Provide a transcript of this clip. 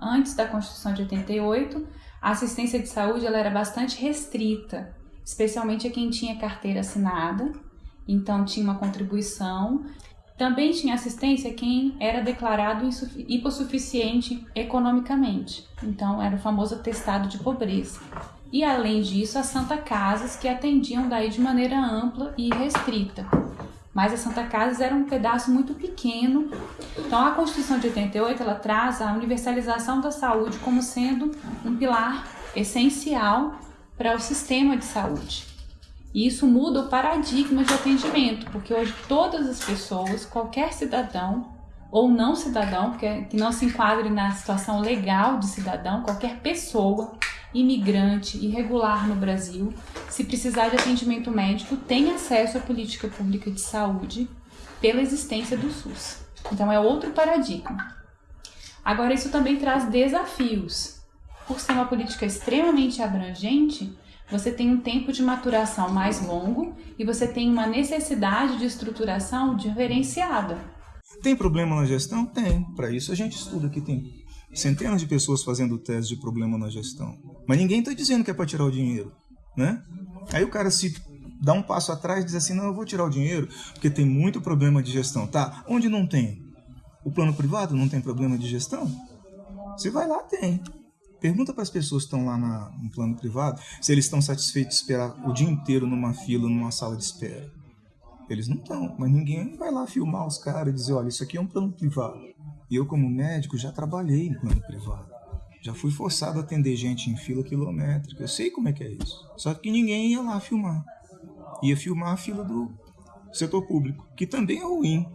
antes da Constituição de 88, a assistência de saúde ela era bastante restrita, especialmente a quem tinha carteira assinada, então tinha uma contribuição. Também tinha assistência quem era declarado hipossuficiente economicamente, então era o famoso atestado de pobreza. E além disso, as Santa Casas que atendiam daí de maneira ampla e restrita. Mas as Santa Casas era um pedaço muito pequeno. Então a Constituição de 88 ela traz a universalização da saúde como sendo um pilar essencial para o sistema de saúde. E isso muda o paradigma de atendimento, porque hoje todas as pessoas, qualquer cidadão ou não cidadão, que não se enquadre na situação legal de cidadão, qualquer pessoa, imigrante, irregular no Brasil, se precisar de atendimento médico, tem acesso à política pública de saúde pela existência do SUS. Então é outro paradigma. Agora isso também traz desafios. Por ser uma política extremamente abrangente, você tem um tempo de maturação mais longo e você tem uma necessidade de estruturação diferenciada. Tem problema na gestão? Tem. Para isso a gente estuda que tem centenas de pessoas fazendo teste de problema na gestão. Mas ninguém está dizendo que é para tirar o dinheiro, né? Aí o cara se dá um passo atrás e diz assim, não, eu vou tirar o dinheiro porque tem muito problema de gestão. Tá, onde não tem? O plano privado não tem problema de gestão? Se vai lá, tem. Pergunta para as pessoas que estão lá na, no plano privado se eles estão satisfeitos de esperar o dia inteiro numa fila, numa sala de espera. Eles não estão, mas ninguém vai lá filmar os caras e dizer, olha, isso aqui é um plano privado. Eu, como médico, já trabalhei em plano privado. Já fui forçado a atender gente em fila quilométrica. Eu sei como é que é isso. Só que ninguém ia lá filmar. Ia filmar a fila do setor público, que também é ruim.